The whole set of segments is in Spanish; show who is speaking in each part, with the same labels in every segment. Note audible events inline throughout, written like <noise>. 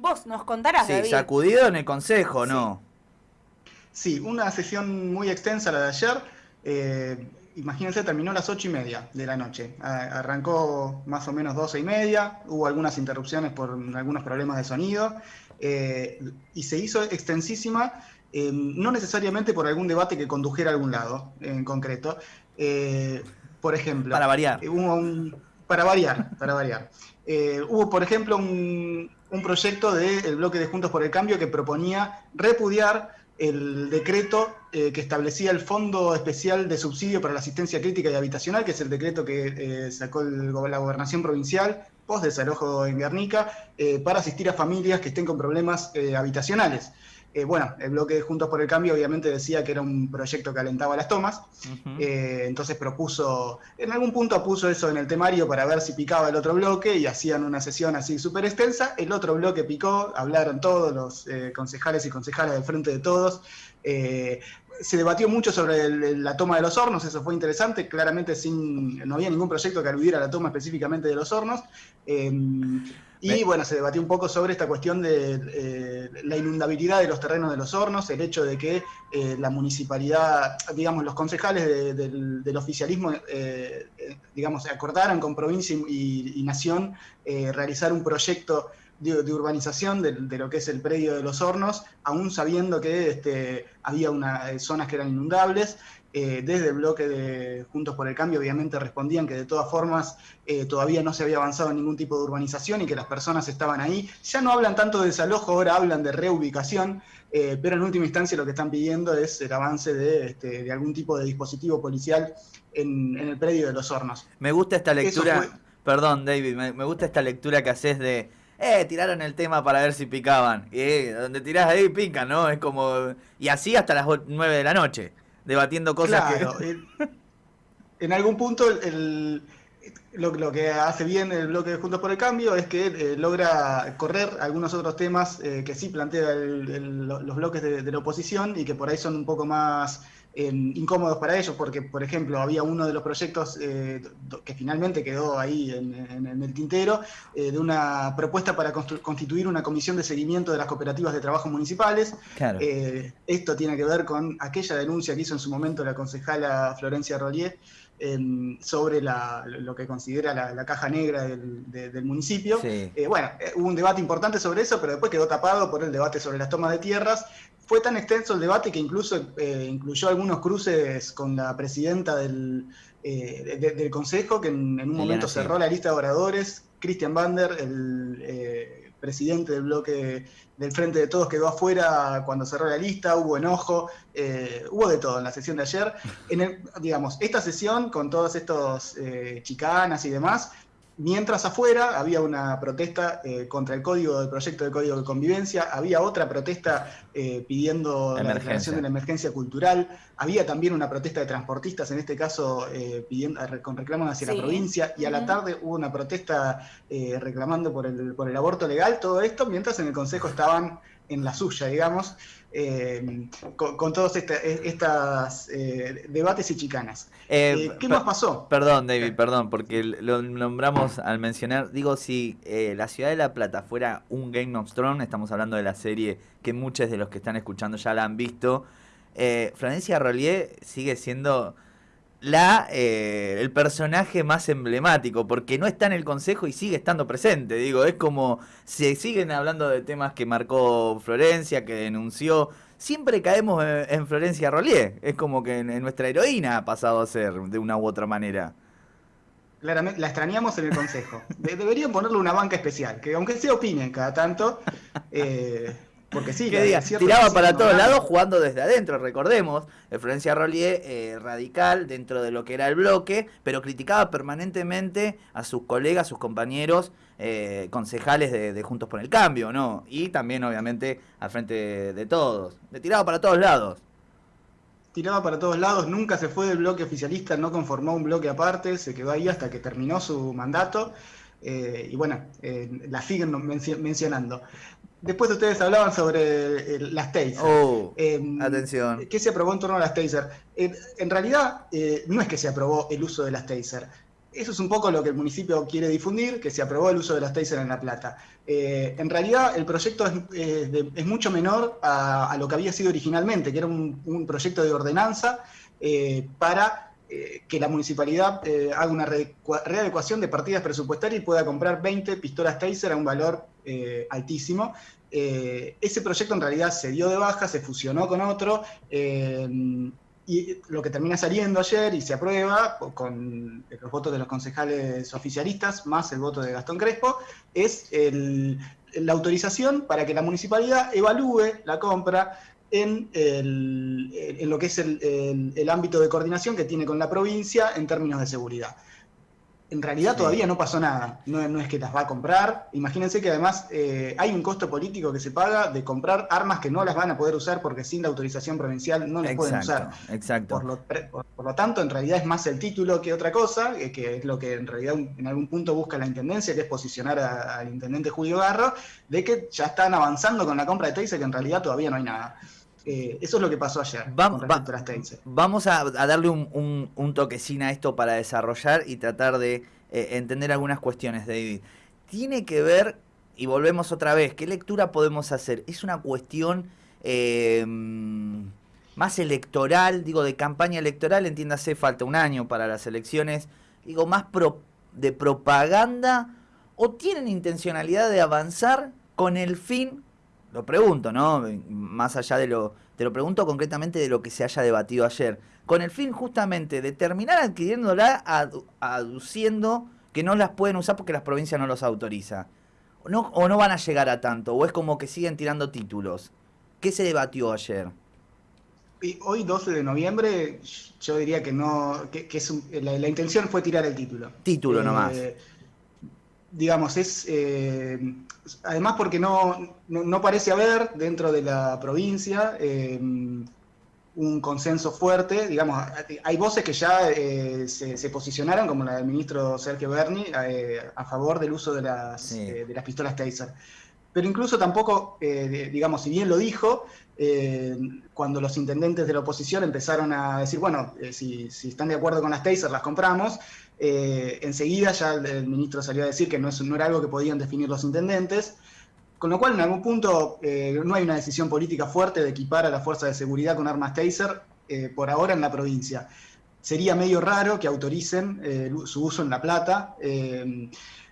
Speaker 1: Vos nos contarás,
Speaker 2: Sí, sacudido en el consejo, ¿no?
Speaker 3: Sí, una sesión muy extensa la de ayer. Eh, imagínense, terminó a las ocho y media de la noche. arrancó más o menos doce y media, hubo algunas interrupciones por algunos problemas de sonido, eh, y se hizo extensísima, eh, no necesariamente por algún debate que condujera a algún lado en concreto. por ejemplo,
Speaker 2: para variar.
Speaker 3: para variar, para variar. hubo, por ejemplo, un, un proyecto del bloque de Juntos por el Cambio que proponía repudiar el decreto eh, que establecía el Fondo Especial de Subsidio para la Asistencia Crítica y Habitacional, que es el decreto que eh, sacó la Gobernación Provincial post desalojo en Guernica, eh, para asistir a familias que estén con problemas habitacionales. Eh, bueno, el bloque de Juntos por el Cambio obviamente decía que era un proyecto que alentaba las tomas, eh, entonces propuso, en algún punto puso eso en el temario para ver si picaba el otro bloque y hacían una sesión así súper extensa, el otro bloque picó, hablaron todos los eh, concejales y concejales del frente de todos, se debatió mucho sobre la toma de los hornos, eso fue interesante, claramente sin, no había ningún proyecto que aludiera a la toma específicamente de los hornos. Y bueno, se debatió un poco sobre esta cuestión de eh, la inundabilidad de los terrenos de los hornos, el hecho de que eh, la municipalidad, digamos, los concejales del, oficialismo, eh, digamos, acordaron con provincia y, nación realizar un proyecto de, urbanización de, lo que es el predio de los hornos, aún sabiendo que este, había unas zonas que eran inundables. Eh, desde el bloque de Juntos por el Cambio obviamente respondían que de todas formas eh, todavía no se había avanzado en ningún tipo de urbanización y que las personas estaban ahí. Ya no hablan tanto de desalojo, ahora hablan de reubicación, eh, pero en última instancia lo que están pidiendo es el avance de, este, algún tipo de dispositivo policial en, el predio de los hornos.
Speaker 2: Me gusta esta lectura, perdón David, me, gusta esta lectura que haces de eh, tiraron el tema para ver si picaban. Y donde tirás ahí pican, ¿no? Es como. Y así hasta las 9 de la noche debatiendo cosas que... <laughs>
Speaker 3: en algún punto lo, que hace bien el bloque de Juntos por el Cambio es que eh, logra correr algunos otros temas eh, que sí plantea los bloques de, la oposición y que por ahí son un poco más incómodos para ellos, porque, por ejemplo, había uno de los proyectos eh, que finalmente quedó ahí en, el tintero, eh, de una propuesta para constituir una comisión de seguimiento de las cooperativas de trabajo municipales. Eh, esto tiene que ver con aquella denuncia que hizo en su momento la concejala Florencia Rollier sobre lo que considera la, caja negra del, municipio. bueno, hubo un debate importante sobre eso, pero después quedó tapado por el debate sobre las tomas de tierras fue tan extenso el debate que incluso eh, incluyó algunos cruces con la presidenta del, eh, del Consejo, que en, un momento cerró la lista de oradores. Christian Bander, el eh, presidente del bloque del Frente de Todos, quedó afuera cuando cerró la lista, hubo enojo, hubo de todo en la sesión de ayer. <laughs> En digamos, esta sesión, con todos estos chicanas y demás, Mientras afuera había una protesta eh, contra el código del proyecto de código de convivencia, había otra protesta eh, pidiendo la, declaración de la emergencia cultural, había también una protesta de transportistas, en este caso eh, pidiendo, con reclamos hacia la provincia, y a la tarde hubo una protesta reclamando por el, por el aborto legal, todo esto mientras en el Consejo estaban en la suya, digamos. Eh, con, todos estos eh, debates y chicanas. Eh, ¿Qué más pasó?
Speaker 2: Perdón, David, perdón, porque lo nombramos al mencionar. Digo, si la ciudad de La Plata fuera un Game of Thrones, estamos hablando de la serie que muchos de los que están escuchando ya la han visto. Francia Rollier sigue siendo la eh, el personaje más emblemático, porque no está en el consejo y sigue estando presente. Digo, es como se siguen hablando de temas que marcó Florencia, que denunció. Siempre caemos en, Florencia Rollier. Es como que en, nuestra heroína ha pasado a ser de una u otra manera.
Speaker 3: Claramente, la extrañamos en el consejo. deberían ponerle una banca especial, que aunque se opinen cada tanto. Eh, porque sí,
Speaker 2: tiraba para todos lados jugando desde adentro, recordemos. Florencia Rollier, eh, radical dentro de lo que era el bloque, pero criticaba permanentemente a sus colegas, sus compañeros, eh, concejales de, Juntos por el Cambio, ¿no? Y también, obviamente, al frente de, todos. Le tiraba para todos lados.
Speaker 3: Tiraba para todos lados, nunca se fue del bloque oficialista, no conformó un bloque aparte, se quedó ahí hasta que terminó su mandato. Eh, y bueno, la siguen mencionando. Después ustedes hablaban sobre las taser.
Speaker 2: Oh, em, atención.
Speaker 3: ¿Qué se aprobó en torno a las taser? en realidad, eh, no es que se aprobó el uso de las taser. eso es un poco lo que el municipio quiere difundir, que se aprobó el uso de las taser en La Plata. Eh, en realidad el proyecto es, mucho menor a, lo que había sido originalmente, que era un, proyecto de ordenanza eh, para eh, que la municipalidad haga una readecuación de partidas presupuestarias y pueda comprar 20 pistolas taser a un valor altísimo. ese proyecto en realidad se dio de baja, se fusionó con otro y lo que termina saliendo ayer y se aprueba con los votos de los concejales oficialistas más el voto de Gastón Crespo es la autorización para que la municipalidad evalúe la compra en, lo que es el, ámbito de coordinación que tiene con la provincia en términos de seguridad en realidad todavía no pasó nada. No, es que las va a comprar. Imagínense que además eh, hay un costo político que se paga de comprar armas que no las van a poder usar porque sin la autorización provincial no las pueden usar.
Speaker 2: Exacto.
Speaker 3: Por lo, por, lo, tanto, en realidad es más el título que otra cosa, eh, que es lo que en realidad en algún punto busca la intendencia, que es posicionar al intendente Julio Garro, de que ya están avanzando con la compra de Teisa, que en realidad todavía no hay nada. Eh, eso es lo que pasó ayer.
Speaker 2: Vamos, vamos a, darle un, un, toquecín a esto para desarrollar y tratar de eh, entender algunas cuestiones, David. Tiene que ver, y volvemos otra vez, ¿qué lectura podemos hacer? Es una cuestión eh, más electoral, digo, de campaña electoral, entiéndase, falta un año para las elecciones, digo, más de propaganda, o tienen intencionalidad de avanzar con el fin lo pregunto, ¿no? Más allá de lo, te lo pregunto concretamente de lo que se haya debatido ayer, con el fin justamente de terminar adquiriéndola aduciendo que no las pueden usar porque las provincias no los autoriza. No, o no van a llegar a tanto, o es como que siguen tirando títulos. ¿Qué se debatió ayer?
Speaker 3: hoy 12 de noviembre, yo diría que no, que, es la, intención fue tirar el título.
Speaker 2: Título nomás.
Speaker 3: Digamos, es eh, además porque no, no, parece haber dentro de la provincia eh, un consenso fuerte, digamos, hay voces que ya eh, se, posicionaron, como la del ministro Sergio Berni, a favor del uso de las, de las pistolas Taser. Pero incluso tampoco, digamos, si bien lo dijo, cuando los intendentes de la oposición empezaron a decir, bueno, si, si, están de acuerdo con las Taser, las compramos, eh, enseguida ya el, ministro salió a decir que no, no, era algo que podían definir los intendentes, con lo cual en algún punto eh, no hay una decisión política fuerte de equipar a la fuerza de seguridad con armas taser eh, por ahora en la provincia. Sería medio raro que autoricen su uso en La Plata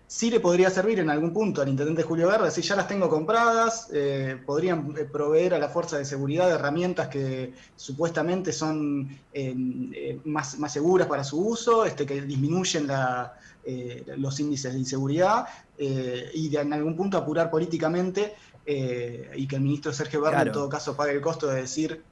Speaker 3: sí le podría servir en algún punto al intendente Julio Verde, si ya las tengo compradas, eh, podrían eh, proveer a la fuerza de seguridad de herramientas que supuestamente son eh, más, seguras para su uso, este, que disminuyen los índices de inseguridad y de, en algún punto apurar políticamente y que el ministro Sergio Verde en todo caso pague el costo de decir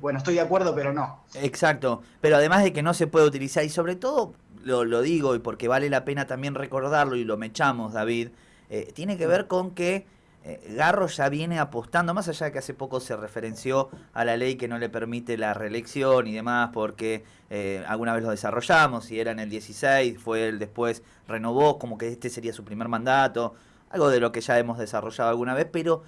Speaker 3: bueno, estoy de acuerdo, pero no.
Speaker 2: Exacto, pero además de que no se puede utilizar, y sobre todo lo, digo y porque vale la pena también recordarlo y lo mechamos, David, eh, tiene que ver con que eh, Garro ya viene apostando, más allá de que hace poco se referenció a la ley que no le permite la reelección y demás, porque eh, alguna vez lo desarrollamos, y era en el 16, fue él después renovó, como que este sería su primer mandato, algo de lo que ya hemos desarrollado alguna vez, pero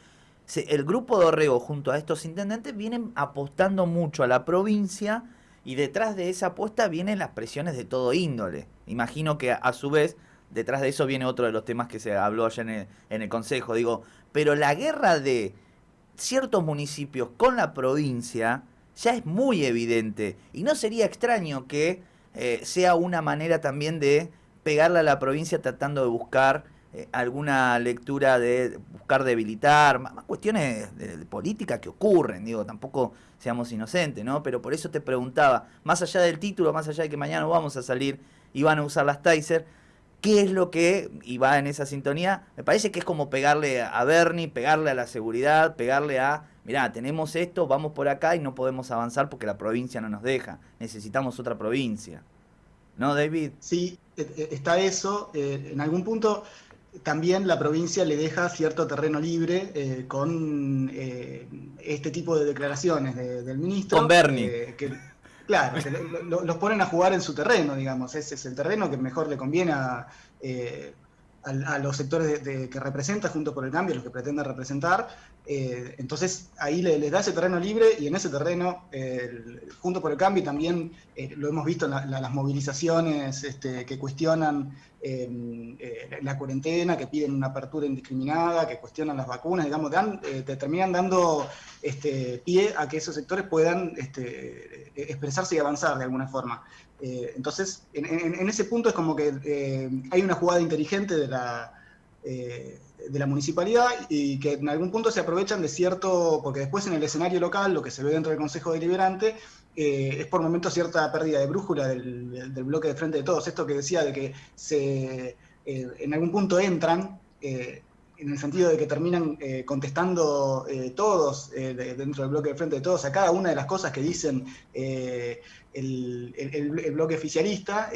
Speaker 2: el grupo de Orrego junto a estos intendentes vienen apostando mucho a la provincia y detrás de esa apuesta vienen las presiones de todo índole. Imagino que a su vez, detrás de eso viene otro de los temas que se habló ayer en el, en el Consejo. Digo, pero la guerra de ciertos municipios con la provincia ya es muy evidente. Y no sería extraño que eh, sea una manera también de pegarle a la provincia tratando de buscar eh, alguna lectura de buscar debilitar, más, cuestiones de, política que ocurren, digo, tampoco seamos inocentes, ¿no? Pero por eso te preguntaba, más allá del título, más allá de que mañana vamos a salir y van a usar las Taser, ¿qué es lo que, y va en esa sintonía, me parece que es como pegarle a Bernie, pegarle a la seguridad, pegarle a, mirá, tenemos esto, vamos por acá y no podemos avanzar porque la provincia no nos deja, necesitamos otra provincia. ¿No, David?
Speaker 3: Sí, e, e, está eso. Eh, en algún punto también la provincia le deja cierto terreno libre eh, con eh, este tipo de declaraciones del ministro.
Speaker 2: Con Bernie.
Speaker 3: Eh, claro, los ponen a jugar en su terreno, digamos. Ese es el terreno que mejor le conviene a, a, los sectores que representa junto por el cambio, los que pretende representar. Eh, entonces ahí les da ese terreno libre y en ese terreno, junto por el cambio, también eh, lo hemos visto en las movilizaciones este, que cuestionan eh, la cuarentena, que piden una apertura indiscriminada, que cuestionan las vacunas, digamos, dan, terminan dando este, pie a que esos sectores puedan este, expresarse y avanzar de alguna forma. Eh, entonces, en, ese punto es como que eh, hay una jugada inteligente de la, eh, de la municipalidad y que en algún punto se aprovechan de cierto, porque después en el escenario local, lo que se ve dentro del Consejo Deliberante, es por momentos cierta pérdida de brújula del, bloque de frente de todos. Esto que decía de que se, en algún punto entran en el sentido de que terminan contestando todos dentro del bloque de frente de todos a cada una de las cosas que dicen el, bloque oficialista,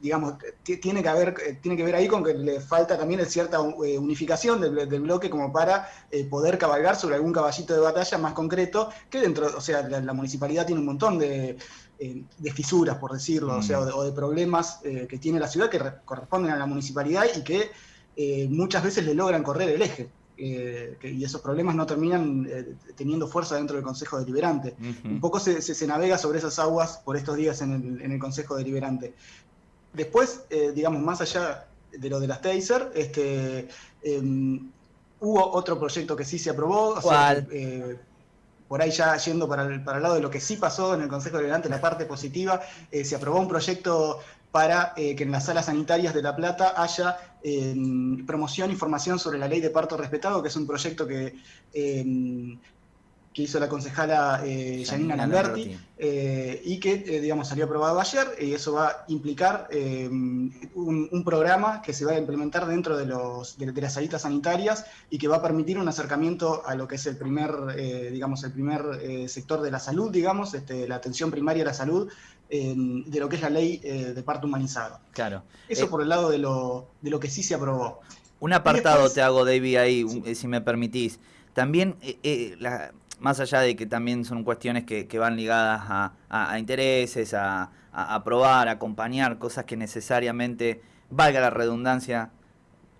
Speaker 3: digamos, tiene que, haber, tiene que ver ahí con que le falta también cierta unificación del, bloque como para poder cabalgar sobre algún caballito de batalla más concreto, que dentro, o sea, la, municipalidad tiene un montón de, fisuras, por decirlo, o, sea, o de, problemas que tiene la ciudad que corresponden a la municipalidad y que eh, muchas veces le logran correr el eje. Eh, y esos problemas no terminan eh, teniendo fuerza dentro del Consejo Deliberante. Un poco se, navega sobre esas aguas por estos días en el, Consejo Deliberante. Después, digamos, más allá de lo de las Taser, este, em, hubo otro proyecto que sí se aprobó. por ahí ya yendo para el, para el lado de lo que sí pasó en el Consejo Deliberante, la parte positiva, se aprobó un proyecto para eh, que en las salas sanitarias de La Plata haya eh, promoción y formación sobre la ley de parto respetado, que es un proyecto que, eh, que hizo la concejala Janina Lamberti, y que, digamos, salió aprobado ayer, y eso va a implicar un, programa que se va a implementar dentro de, los, de, las salitas sanitarias y que va a permitir un acercamiento a lo que es el primer, digamos, el primer sector de la salud, digamos, este, la atención primaria a la salud, de lo que es la ley eh, de parto humanizado.
Speaker 2: Claro.
Speaker 3: Eso eh, por el lado de lo, de lo que sí se aprobó.
Speaker 2: Un apartado te hago, David, ahí, eh, si me permitís. También, más allá de que también son cuestiones que, van ligadas a, intereses, a, aprobar, a acompañar, cosas que necesariamente, valga la redundancia,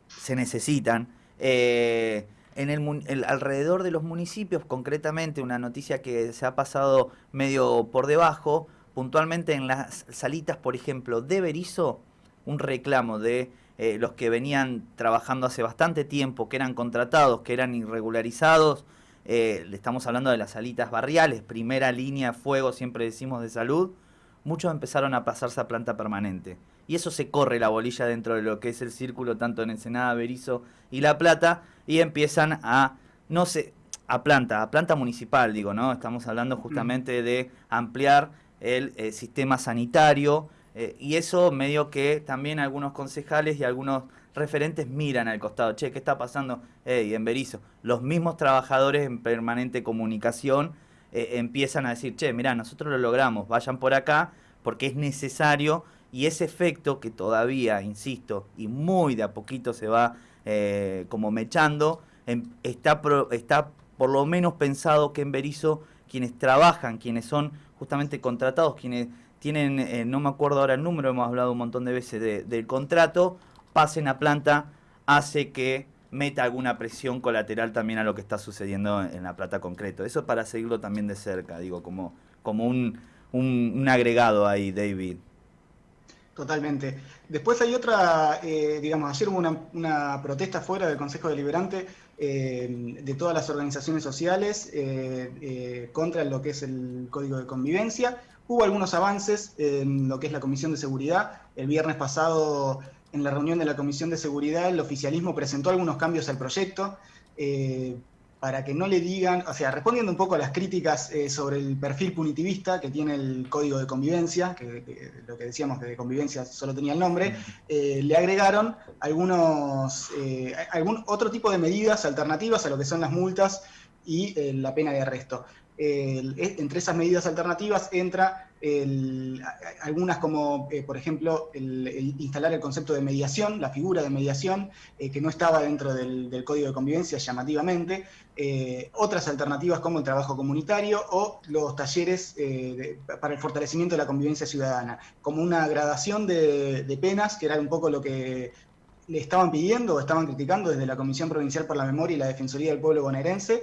Speaker 2: se necesitan. en el, alrededor de los municipios, concretamente, una noticia que se ha pasado medio por debajo, puntualmente en las salitas, por ejemplo, de Berizo, un reclamo de eh, los que venían trabajando hace bastante tiempo, que eran contratados, que eran irregularizados. Eh, le estamos hablando de las salitas barriales, primera línea de fuego, siempre decimos de salud. Muchos empezaron a pasarse a planta permanente. Y eso se corre la bolilla dentro de lo que es el círculo, tanto en Ensenada, Berizo y La Plata, y empiezan a, no sé, a planta, a planta municipal, digo, ¿no? Estamos hablando mm. justamente de ampliar el eh, sistema sanitario, eh, y eso medio que también algunos concejales y algunos referentes miran al costado, che, ¿qué está pasando hey, en Berizo? Los mismos trabajadores en permanente comunicación eh, empiezan a decir, che, mirá, nosotros lo logramos, vayan por acá, porque es necesario, y ese efecto que todavía, insisto, y muy de a poquito se va como mechando, em, está, está por lo menos pensado que en Berizo quienes trabajan, quienes son justamente contratados, quienes tienen, eh, no me acuerdo ahora el número, hemos hablado un montón de veces del contrato, pasen a planta, hace que meta alguna presión colateral también a lo que está sucediendo en la plata concreto. Eso para seguirlo también de cerca, digo, como, como un, un, agregado ahí, David.
Speaker 3: Totalmente. Después hay otra, eh, digamos, ayer hubo una, una, protesta fuera del Consejo Deliberante eh, de todas las organizaciones sociales eh, contra lo que es el Código de Convivencia. Hubo algunos avances en lo que es la Comisión de Seguridad. El viernes pasado, en la reunión de la Comisión de Seguridad, el oficialismo presentó algunos cambios al proyecto para que no le digan, o sea, respondiendo un poco a las críticas eh, sobre el perfil punitivista que tiene el código de convivencia, que, lo que decíamos que de convivencia solo tenía el nombre, eh, le agregaron algunos, eh, algún otro tipo de medidas alternativas a lo que son las multas y la pena de arresto. entre esas medidas alternativas entra algunas como, eh, por ejemplo, el, instalar el concepto de mediación, la figura de mediación, eh, que no estaba dentro del, Código de Convivencia llamativamente, eh, otras alternativas como el trabajo comunitario o los talleres para el fortalecimiento de la convivencia ciudadana, como una gradación de, penas, que era un poco lo que le estaban pidiendo o estaban criticando desde la Comisión Provincial por la Memoria y la Defensoría del Pueblo bonaerense,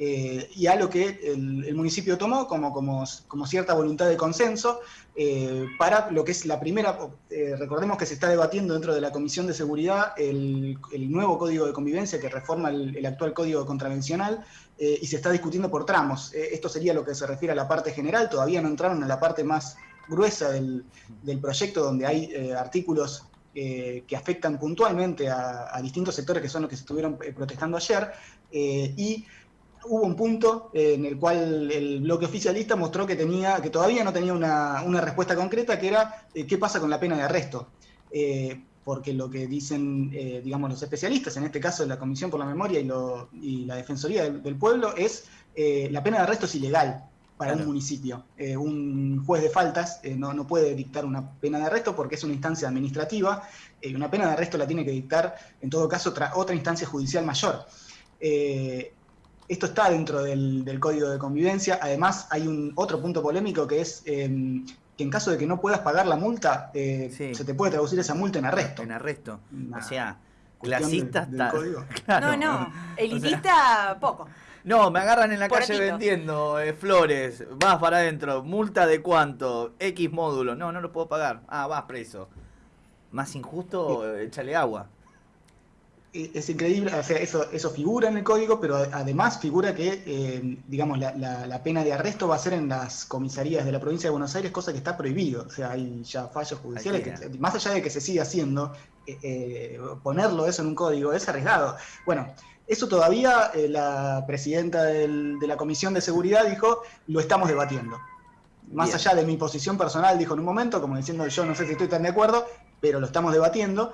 Speaker 3: eh, y algo que el, municipio tomó como, como, como, cierta voluntad de consenso eh, para lo que es la primera, eh, recordemos que se está debatiendo dentro de la Comisión de Seguridad el, nuevo Código de Convivencia que reforma el, actual Código Contravencional y se está discutiendo por tramos. esto sería lo que se refiere a la parte general, todavía no entraron en la parte más gruesa del, proyecto donde hay artículos que afectan puntualmente a, a, distintos sectores que son los que se estuvieron protestando ayer, y hubo un punto en el cual el bloque oficialista mostró que, tenía, que todavía no tenía una, respuesta concreta, que era eh, qué pasa con la pena de arresto. Eh, porque lo que dicen, eh, digamos, los especialistas, en este caso la Comisión por la Memoria y, la Defensoría del, Pueblo, es la pena de arresto es ilegal para un municipio. un juez de faltas no, no, puede dictar una pena de arresto porque es una instancia administrativa, y una pena de arresto la tiene que dictar, en todo caso, otra, otra instancia judicial mayor. Esto está dentro del, código de convivencia. Además, hay un otro punto polémico que es em, que en caso de que no puedas pagar la multa, eh, se te puede traducir esa multa en arresto.
Speaker 2: En arresto. o sea, clasista está. <laughs>
Speaker 1: No, no, elitista poco.
Speaker 2: No, me agarran en la calle vendiendo eh, flores, vas para adentro, multa de cuánto, X módulo, no, no lo puedo pagar, ah, vas preso. Más injusto, échale agua
Speaker 3: es increíble, o sea, eso, eso figura en el código, pero además figura que, eh, digamos, la, pena de arresto va a ser en las comisarías de la provincia de Buenos Aires, cosa que está prohibido. O sea, hay ya fallos judiciales que, más allá de que se siga haciendo, eh, eh, ponerlo eso en un código es arriesgado. Bueno, eso todavía la presidenta de la Comisión de Seguridad dijo, lo estamos debatiendo. Más allá de mi posición personal, dijo en un momento, como diciendo, yo no sé si estoy tan de acuerdo, pero lo estamos debatiendo.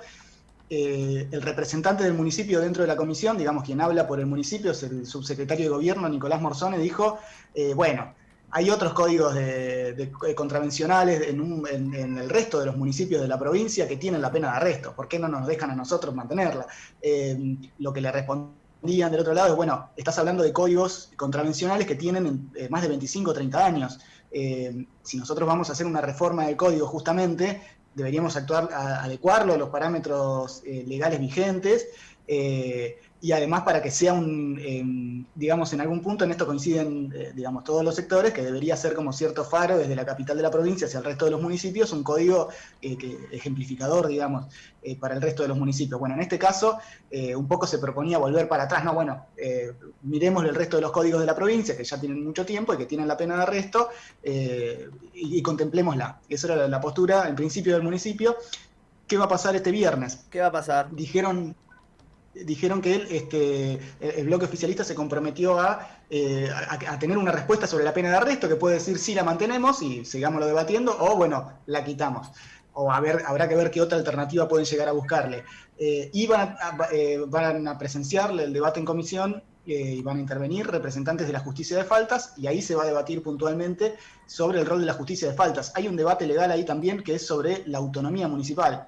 Speaker 3: Eh, el representante del municipio dentro de la comisión, digamos quien habla por el municipio, es el subsecretario de gobierno Nicolás Morzone, dijo, eh, bueno, hay otros códigos de, contravencionales en, el resto de los municipios de la provincia que tienen la pena de arresto, ¿por qué no nos dejan a nosotros mantenerla? Eh, lo que le respondían del otro lado es, bueno, estás hablando de códigos contravencionales que tienen más de 25 o 30 años. si nosotros vamos a hacer una reforma del código justamente, deberíamos actuar, a, adecuarlo a los parámetros eh, legales vigentes eh, y además para que sea un, digamos, en algún punto en esto coinciden, eh, digamos, todos los sectores, que debería ser como cierto faro desde la capital de la provincia hacia el resto de los municipios, un código ejemplificador, digamos, para el resto de los municipios. Bueno, en este caso, un poco se proponía volver para atrás, no, bueno, miremos el resto de los códigos de la provincia, que ya tienen mucho tiempo y que tienen la pena de arresto, y, contemplémosla. Esa era la postura, en principio del municipio. ¿Qué va a pasar este viernes?
Speaker 2: ¿Qué va a pasar?
Speaker 3: Dijeron, dijeron que él, este, el bloque oficialista se comprometió eh, a, tener una respuesta sobre la pena de arresto, que puede decir si la mantenemos y sigámoslo debatiendo, o bueno, la quitamos. O a ver, habrá que ver qué otra alternativa pueden llegar a buscarle. Eh, y van a, eh, van a presenciar el debate en comisión y van a intervenir representantes de la justicia de faltas y ahí se va a debatir puntualmente sobre el rol de la justicia de faltas. Hay un debate legal ahí también que es sobre la autonomía municipal.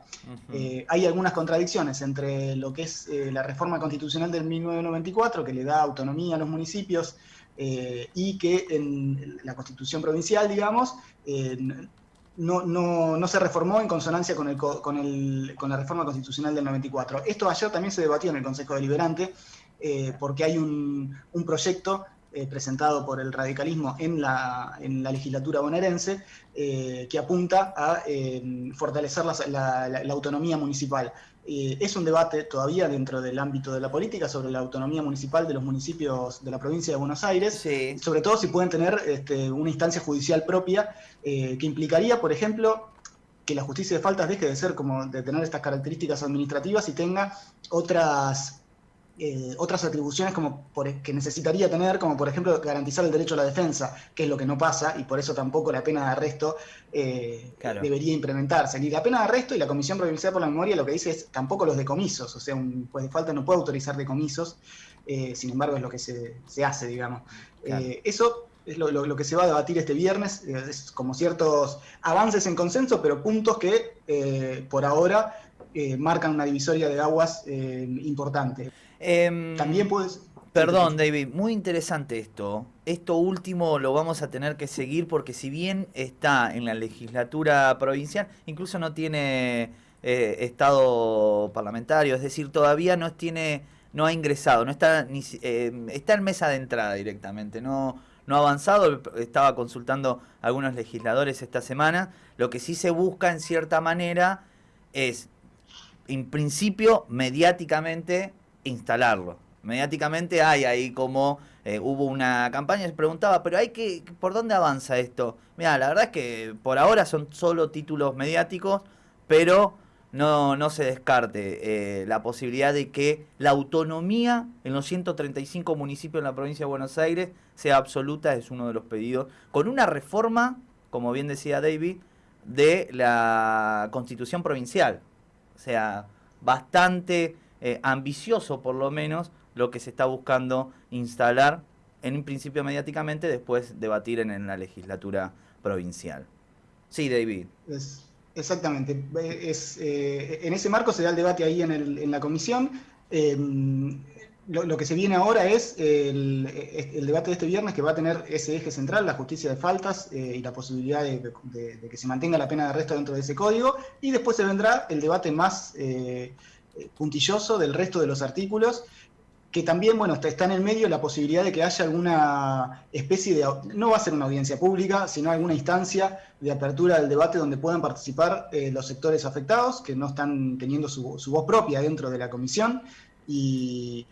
Speaker 3: Eh, hay algunas contradicciones entre lo que es eh, la reforma constitucional del 1994, que le da autonomía a los municipios, eh, y que en la constitución provincial, digamos, no, no, no, se reformó en consonancia con, el, con, el, con la reforma constitucional del 94. Esto ayer también se debatió en el Consejo Deliberante eh, porque hay un, proyecto eh, presentado por el radicalismo en la, en la legislatura bonaerense eh, que apunta a fortalecer la, autonomía municipal. es un debate todavía dentro del ámbito de la política sobre la autonomía municipal de los municipios de la provincia de Buenos Aires, sobre todo si pueden tener este, una instancia judicial propia que implicaría, por ejemplo, que la justicia de faltas deje de ser como de tener estas características administrativas y tenga otras eh, otras atribuciones como que necesitaría tener, como por ejemplo garantizar el derecho a la defensa, que es lo que no pasa, y por eso tampoco la pena de arresto eh, debería implementarse. Ni la pena de arresto y la Comisión Provincial por la Memoria lo que dice es tampoco los decomisos, o sea, un juez de falta no puede autorizar decomisos, eh, sin embargo es lo que se, hace, digamos. eso es lo, que se va a debatir este viernes, es como ciertos avances en consenso, pero puntos que por ahora marcan una divisoria de aguas importante.
Speaker 2: Em, También puedes... Perdón, David, muy interesante esto. Esto último lo vamos a tener que seguir porque si bien está en la legislatura provincial, incluso no tiene eh, estado parlamentario, es decir, todavía no tiene, no ha ingresado, no está ni eh, está en mesa de entrada directamente, no, no ha avanzado, estaba consultando algunos legisladores esta semana, lo que sí se busca en cierta manera es, en principio, mediáticamente instalarlo. Mediáticamente hay ahí como eh, hubo una campaña, se preguntaba, pero hay que, ¿por dónde avanza esto? Mira, la verdad es que por ahora son solo títulos mediáticos, pero no, no se descarte eh, la posibilidad de que la autonomía en los 135 municipios en la provincia de Buenos Aires sea absoluta, es uno de los pedidos, con una reforma, como bien decía David, de la constitución provincial. O sea, bastante eh, ambicioso por lo menos lo que se está buscando instalar en un principio mediáticamente, después debatir en, la legislatura provincial. Sí, David.
Speaker 3: exactamente. Es, eh, en ese marco se da el debate ahí en, en la comisión. Em, lo, que se viene ahora es el, debate de este viernes que va a tener ese eje central, la justicia de faltas eh, y la posibilidad de, que se mantenga la pena de arresto dentro de ese código. Y después se vendrá el debate más eh, puntilloso del resto de los artículos, que también, bueno, está, en el medio la posibilidad de que haya alguna especie de, no va a ser una audiencia pública, sino alguna instancia de apertura del debate donde puedan participar eh, los sectores afectados, que no están teniendo su, su voz propia dentro de la comisión. Y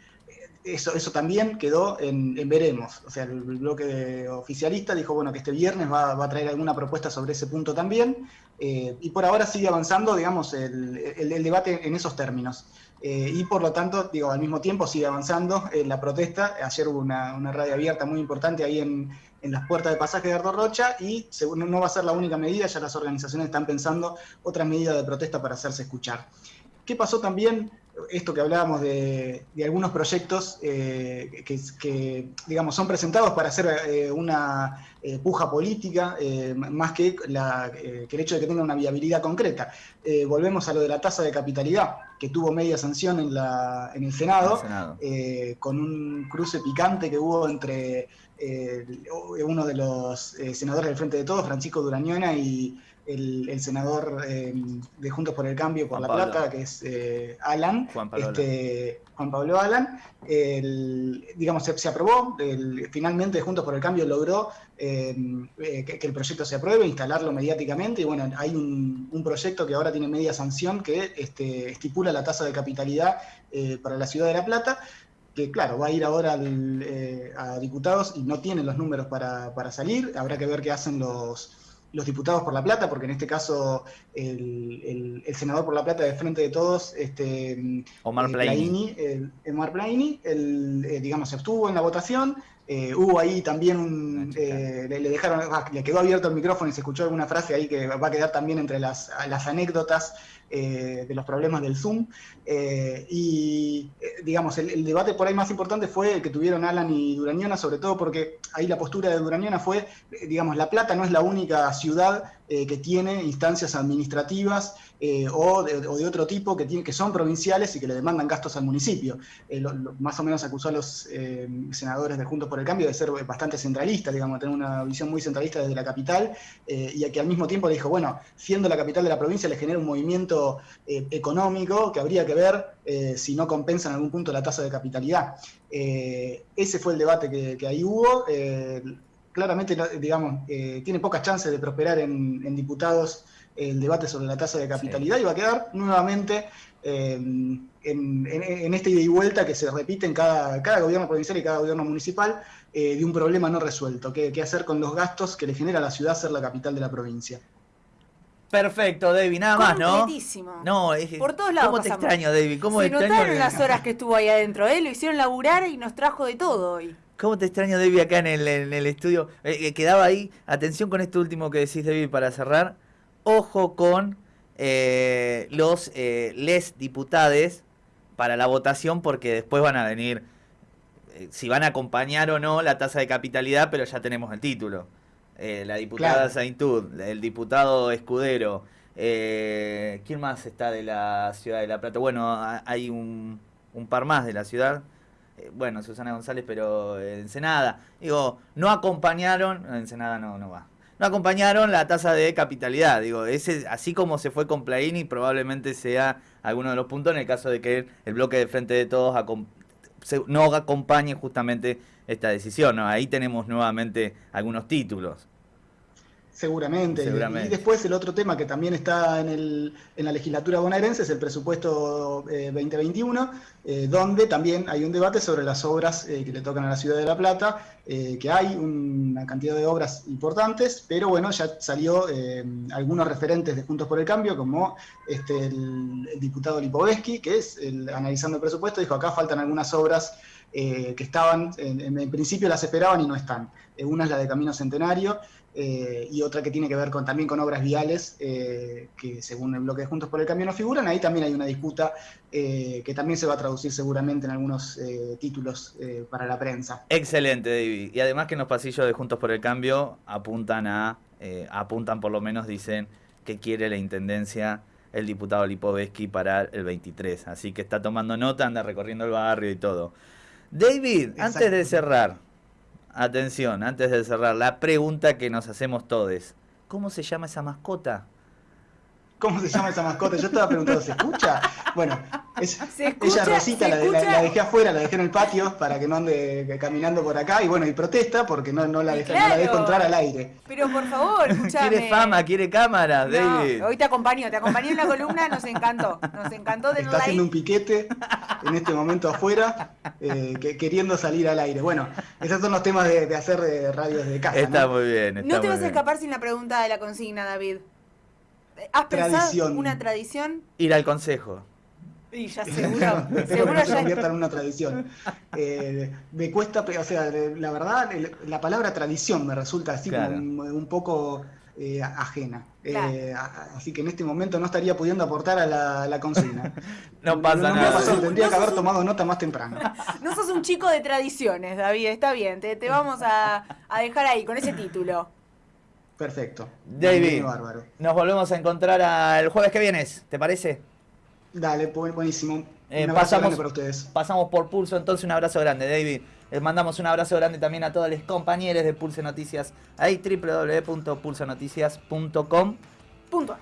Speaker 3: eso, eso también quedó en, veremos. O sea, el, bloque oficialista dijo bueno que este viernes va, a traer alguna propuesta sobre ese punto también. Eh, y por ahora sigue avanzando, digamos, el, debate en esos términos. Eh, y por lo tanto, digo, al mismo tiempo sigue avanzando en la protesta. Ayer hubo una, radio abierta muy importante ahí en, las puertas de pasaje de Ardo Rocha y no va a ser la única medida, ya las organizaciones están pensando otras medidas de protesta para hacerse escuchar. ¿Qué pasó también? Esto que hablábamos de, algunos proyectos eh, que, digamos, son presentados para hacer eh, una eh, puja política, más que, el hecho de que tenga una viabilidad concreta. volvemos a lo de la tasa de capitalidad, que tuvo media sanción en, la, en el Senado, con un cruce picante que hubo entre uno de los senadores del Frente de Todos, Francisco Durañona, y el, senador em, de Juntos por el Cambio por la Plata, que es eh, Alan, Juan Pablo, este, Juan Pablo Alan, digamos, se, aprobó, finalmente Juntos por el Cambio logró eh, que, el proyecto se apruebe, instalarlo mediáticamente, y bueno, hay un, proyecto que ahora tiene media sanción que este, estipula la tasa de capitalidad eh, para la ciudad de La Plata, que claro, va a ir ahora a diputados y no tienen los números para, para salir, habrá que ver qué hacen los los diputados por La Plata, porque en este caso el, senador por La Plata de Frente de Todos, este,
Speaker 2: Omar eh, Plaini,
Speaker 3: Omar Plaini, eh, digamos, se abstuvo en la votación, eh, hubo ahí también un. le, dejaron, ah, le quedó abierto el micrófono y se escuchó alguna frase ahí que va a quedar también entre las, las anécdotas eh, de los problemas del Zoom. Eh, y, eh, digamos, el, debate por ahí más importante fue el que tuvieron Alan y Durañona, sobre todo porque ahí la postura de Durañona fue, digamos, La Plata no es la única ciudad que tiene instancias administrativas o de, otro tipo que, tiene, que son provinciales y que le demandan gastos al municipio. más o menos acusó a los senadores de Juntos por el Cambio de ser bastante centralistas, digamos, tener una visión muy centralista desde la capital, y a que al mismo tiempo le dijo, bueno, siendo la capital de la provincia le genera un movimiento eh, económico que habría que ver eh, si no compensa en algún punto la tasa de capitalidad. Eh, ese fue el debate que, ahí hubo. Claramente, digamos, tiene pocas chances de prosperar en, diputados el debate sobre la tasa de capitalidad y va a quedar nuevamente en, este ida y vuelta que se repite en cada, cada gobierno provincial y cada gobierno municipal de un problema no resuelto, qué hacer con los gastos que le genera a la ciudad ser la capital de la provincia.
Speaker 2: Perfecto, David, nada más, ¿no?
Speaker 1: No, es, Por todos lados.
Speaker 2: ¿Cómo te extraño, David? ¿Cómo
Speaker 1: Se
Speaker 2: extraño
Speaker 1: notaron las horas que estuvo ahí adentro, ¿eh? Lo hicieron laburar y nos trajo de todo hoy.
Speaker 2: ¿Cómo te extraño, David, acá en el, en el estudio? Eh, quedaba ahí, atención con esto último que decís, David, para cerrar. Ojo con eh, los eh, les diputades para la votación, porque después van a venir, si van a acompañar o no la tasa de capitalidad, pero ya tenemos el título. Eh, la diputada Saintud, el diputado Escudero. Eh, ¿Quién más está de la ciudad de La Plata? Bueno, hay un, par más de la ciudad. Eh, bueno, Susana González, pero Ensenada. Digo, no acompañaron, Ensenada no, no va. no acompañaron la tasa de capitalidad. Digo, ese, así como se fue con Plaini, probablemente sea alguno de los puntos en el caso de que el bloque de frente de todos no acompañe justamente esta decisión. Ahí tenemos nuevamente algunos títulos.
Speaker 3: Seguramente. Y después el otro tema que también está en, el, en la legislatura bonaerense es el presupuesto 2021, eh, eh, donde también hay un debate sobre las obras eh, que le tocan a la ciudad de La Plata, que hay una cantidad de obras importantes, pero bueno, ya salió algunos referentes de Juntos por el Cambio, como este, el, diputado Lipovetsky, que es el, analizando el presupuesto, dijo acá faltan algunas obras que estaban, en, en, principio las esperaban y no están. una es la de Camino Centenario, eh, y otra que tiene que ver con, también con obras viales, eh, que según el bloque de Juntos por el Cambio no figuran. Ahí también hay una disputa eh, que también se va a traducir seguramente en algunos títulos para la prensa.
Speaker 2: Excelente, David. Y además que en los pasillos de Juntos por el Cambio apuntan a, apuntan por lo menos, dicen que quiere la Intendencia el diputado Lipovetsky para el 23. Así que está tomando nota, anda recorriendo el barrio y todo. David, antes de cerrar, Atención, antes de cerrar, la pregunta que nos hacemos todos. ¿Cómo se llama esa mascota?
Speaker 3: ¿Cómo se llama esa mascota? Yo estaba preguntando, ¿se escucha? Bueno, ella Rosita la, dejé afuera, la dejé en el patio para que no ande caminando por acá y bueno, y protesta porque no, no, la, deja, no la dejo entrar al aire.
Speaker 1: Pero por favor, <laughs> escúchame.
Speaker 2: Quiere fama, quiere cámara, David.
Speaker 1: Hoy te acompaño, te acompañé en la columna, nos encantó, nos encantó de
Speaker 3: Está haciendo un piquete en este momento afuera, eh, queriendo salir al aire. Bueno, esos son los temas de, hacer de radio desde casa.
Speaker 2: Está muy bien.
Speaker 1: no te vas a escapar sin la pregunta de la consigna, David. ¿Has pensado una tradición?
Speaker 2: Ir al consejo.
Speaker 1: Y ya seguro, seguro
Speaker 3: ya. se convierta en una tradición. <laughs> Eh, me cuesta, o sea, la verdad, la palabra tradición me resulta así como un, poco eh, ajena. Eh, así que en este momento no estaría pudiendo aportar a la, consigna. <laughs>
Speaker 2: no pasa nada.
Speaker 3: tendría que haber tomado nota más temprano. <laughs>
Speaker 1: No sos un chico de tradiciones, David, está bien, te, vamos a, a dejar ahí con ese título.
Speaker 3: Perfecto.
Speaker 2: David, nos volvemos a encontrar el jueves que vienes, ¿te parece?
Speaker 3: Dale, buenísimo.
Speaker 2: Eh, pasamos, para ustedes. Pasamos por Pulso, entonces un abrazo grande, David. Les mandamos un abrazo grande también a todos los compañeros de Pulso Noticias. Ahí www.pulsonoticias.com.
Speaker 1: Punto.